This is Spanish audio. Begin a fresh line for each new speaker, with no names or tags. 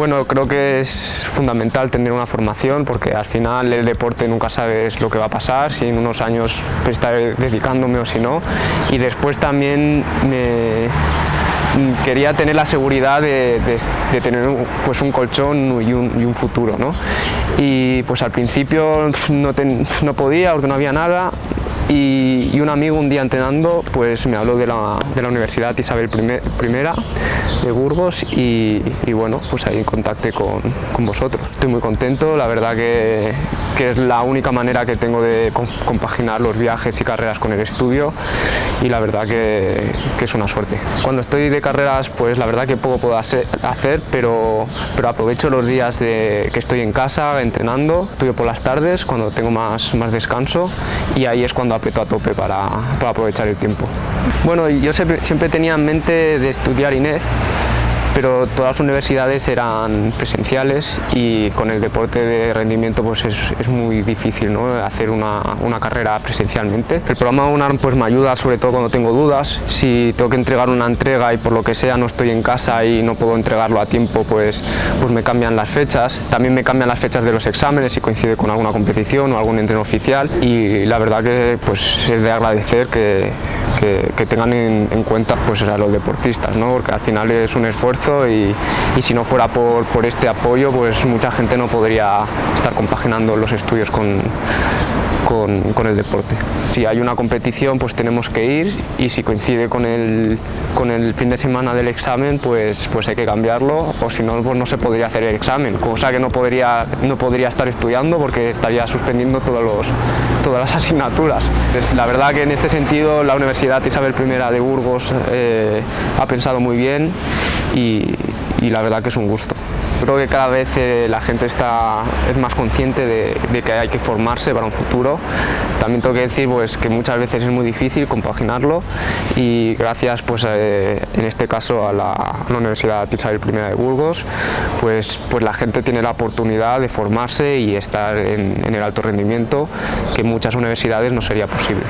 Bueno, creo que es fundamental tener una formación porque al final el deporte nunca sabes lo que va a pasar, si en unos años estaré dedicándome o si no. Y después también me, quería tener la seguridad de, tener pues un colchón y un, futuro. ¿no? Y pues al principio no, no podía porque no había nada y, un amigo un día entrenando pues me habló de la, de la Universidad Isabel I de Burgos y, bueno, pues ahí contacté con, con, vosotros. Estoy muy contento, la verdad que, que es la única manera que tengo de compaginar los viajes y carreras con el estudio y la verdad que, es una suerte. Cuando estoy de carreras pues la verdad que poco puedo hacer, pero, pero aprovecho los días de, que estoy en casa entrenando, estudio por las tardes cuando tengo más, más descanso y ahí es cuando aprieto a tope para, para aprovechar el tiempo. Bueno, yo siempre, siempre tenía en mente de estudiar INEF pero todas las universidades eran presenciales y con el deporte de rendimiento pues es, muy difícil ¿no? hacer una, una, carrera presencialmente. El programa UNARM pues me ayuda sobre todo cuando tengo dudas, si tengo que entregar una entrega y por lo que sea no estoy en casa y no puedo entregarlo a tiempo pues, pues me cambian las fechas, también me cambian las fechas de los exámenes si coincide con alguna competición o algún entreno oficial y la verdad que pues es de agradecer que, que, tengan en, cuenta pues, a los deportistas, ¿no? porque al final es un esfuerzo y, y si no fuera por, por, este apoyo, pues mucha gente no podría estar compaginando los estudios con, con, con, el deporte. Si hay una competición pues tenemos que ir y si coincide con el, con el fin de semana del examen pues, pues hay que cambiarlo o si no pues no se podría hacer el examen, cosa que no podría, no podría estar estudiando porque estaría suspendiendo todos los, todas las asignaturas. Es, la verdad que en este sentido la Universidad Isabel I de Burgos eh, ha pensado muy bien y la verdad que es un gusto. Creo que cada vez eh, la gente está, es más consciente de, que hay que formarse para un futuro. También tengo que decir pues, que muchas veces es muy difícil compaginarlo y gracias pues, eh, en este caso a la, Universidad Isabel I de Burgos, pues, pues la gente tiene la oportunidad de formarse y estar en el alto rendimiento que en muchas universidades no sería posible.